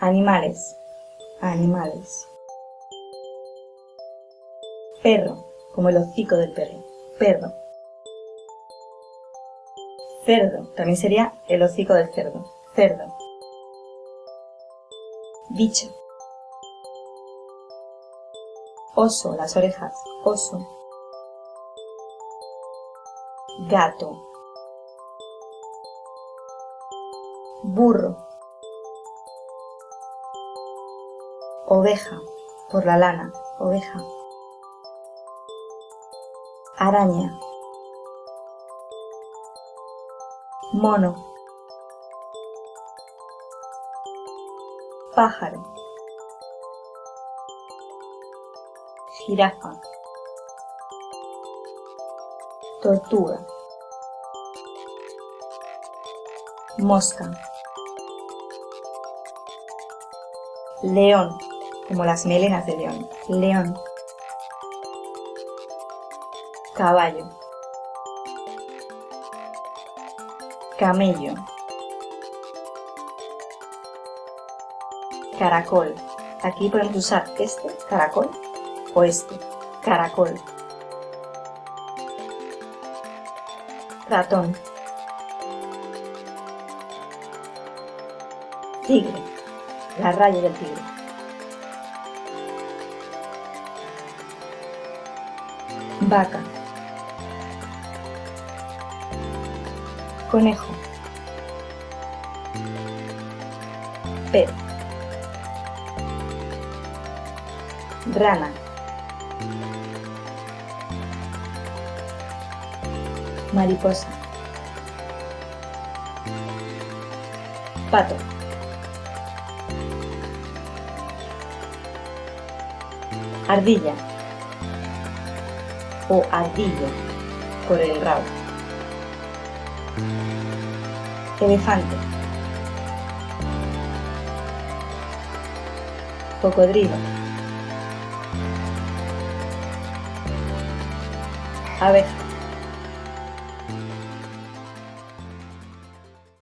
Animales. Animales. Perro, como el hocico del perro. Perro. Cerdo, también sería el hocico del cerdo. Cerdo. Bicho. Oso, las orejas. Oso. Gato. Burro. Oveja, por la lana. Oveja. Araña. Mono. Pájaro. Jirafa. Tortuga. Mosca. León, como las melenas de león. León. Caballo. Camello. Caracol. Aquí podemos usar este, caracol, o este, caracol. Ratón. Tigre. La raya del tigre. Vaca. Conejo. Rana. Mariposa. Pato. Ardilla. O ardillo, por el rabo. Elefante. Cocodrilo. Abeja.